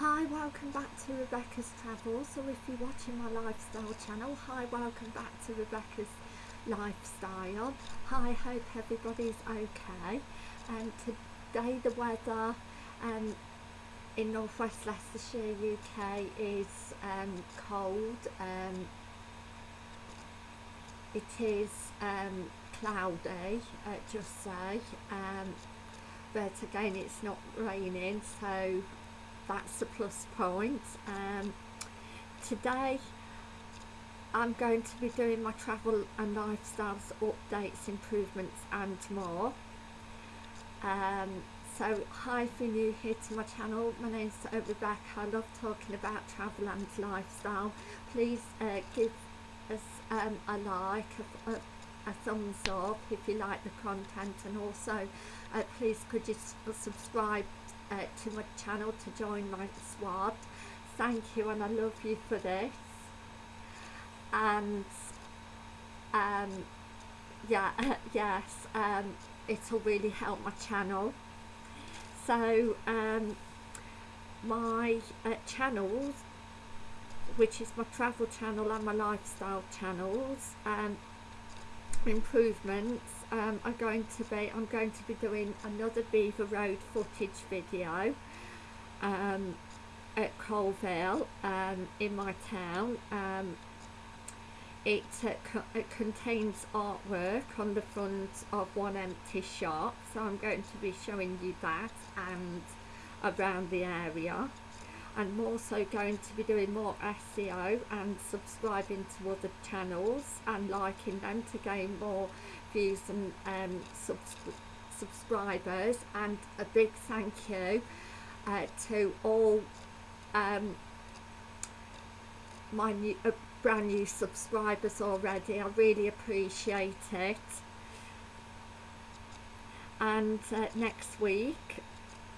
Hi, welcome back to Rebecca's Travels, or if you're watching my lifestyle channel, hi, welcome back to Rebecca's Lifestyle. Hi, hope everybody's okay. And today the weather um, in northwest Leicestershire, UK is um, cold. Um, it is um, cloudy, uh, just say, um, but again it's not raining, so that's a plus point. Um, today I'm going to be doing my travel and lifestyles updates, improvements and more. Um, so hi if you're new here to my channel, my name's Rebecca, I love talking about travel and lifestyle. Please uh, give us um, a like, a, a, a, thumbs up if you like the content and also uh, please could you subscribe uh, to my channel to join my squad. Thank you and I love you for this. And um, yeah yes um, it'll really help my channel. So um, my uh, channels which is my travel channel and my lifestyle channels um, improvements um, are going to be I'm going to be doing another Belvoir Road footage video um, at Coalville um, in my town. Um, it, uh, co it contains artwork on the front of one empty shop so I'm going to be showing you that and around the area I'm also going to be doing more SEO and subscribing to other channels and liking them to gain more views and um, subs subscribers. And a big thank you uh, to all um, my new, uh, brand new subscribers already. I really appreciate it. And uh, next week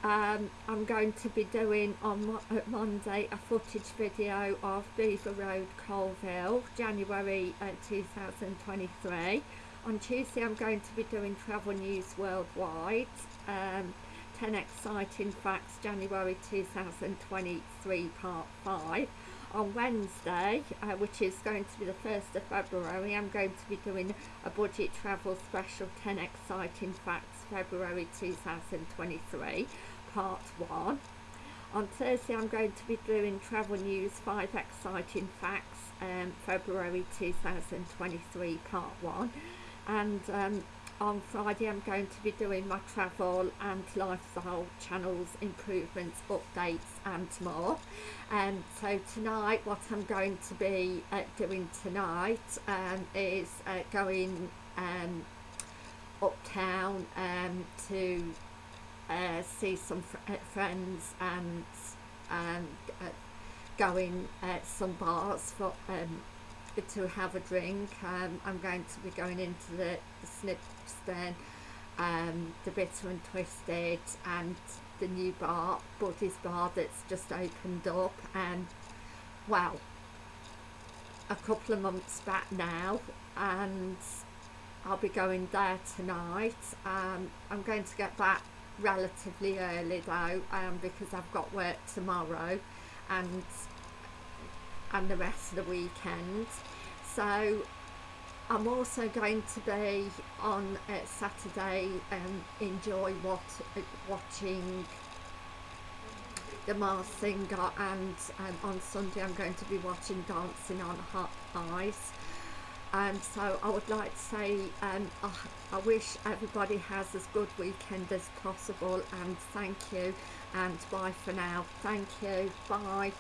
um, I'm going to be doing on Monday a footage video of Belvoir Road Coalville January uh, 2023 on Tuesday I'm going to be doing travel news worldwide. Um, 10 exciting facts January 2023 part 5 on Wednesday uh, which is going to be the 1st of February. I'm going to be doing a budget travel special 10 exciting facts February 2023 part 1 on Thursday I'm going to be doing travel news 5 exciting facts um, February 2023 part 1 and um, on Friday I'm going to be doing my travel and lifestyle channels improvements updates and more. And um, so tonight what I'm going to be uh, doing tonight um, is uh, going um, uptown um, to uh, see some fr uh, friends and um, uh, going at some bars for um, to have a drink. Um, I'm going to be going into the, the Snibston, um, the Bitter and Twisted and the new bar, Buddy's bar that's just opened up and well, a couple of months back now and I'll be going there tonight. Um, I'm going to get back relatively early though um, because I've got work tomorrow and and the rest of the weekend. So I'm also going to be on uh, Saturday and enjoy what watching the Masked Singer and um, on Sunday I'm going to be watching Dancing on Hot Ice. And so I would like to say um, I, I wish everybody has as good weekend as possible and thank you and bye for now. Thank you. Bye